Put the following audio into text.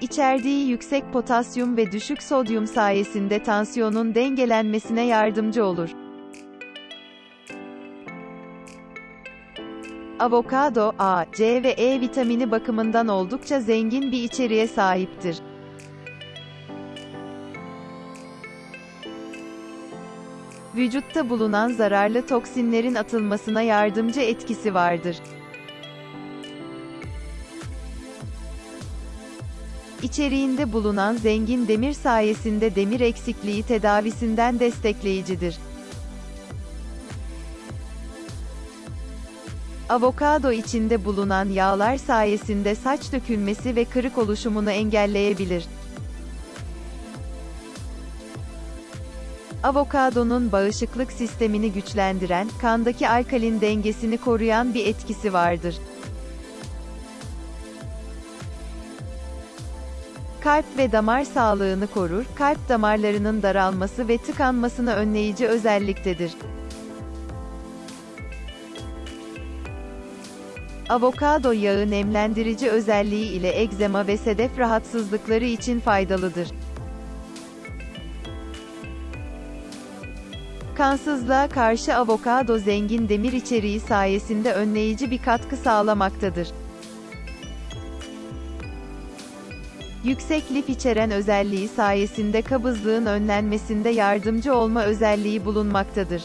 İçerdiği yüksek potasyum ve düşük sodyum sayesinde tansiyonun dengelenmesine yardımcı olur. Avokado, A, C ve E vitamini bakımından oldukça zengin bir içeriğe sahiptir. Vücutta bulunan zararlı toksinlerin atılmasına yardımcı etkisi vardır. İçeriğinde bulunan zengin demir sayesinde demir eksikliği tedavisinden destekleyicidir. Avokado içinde bulunan yağlar sayesinde saç dökülmesi ve kırık oluşumunu engelleyebilir. Avokadonun bağışıklık sistemini güçlendiren, kandaki alkalin dengesini koruyan bir etkisi vardır. Kalp ve damar sağlığını korur, kalp damarlarının daralması ve tıkanmasını önleyici özelliktedir. Avokado yağı nemlendirici özelliği ile egzema ve sedef rahatsızlıkları için faydalıdır. Kansızlığa karşı avokado zengin demir içeriği sayesinde önleyici bir katkı sağlamaktadır. Yüksek lif içeren özelliği sayesinde kabızlığın önlenmesinde yardımcı olma özelliği bulunmaktadır.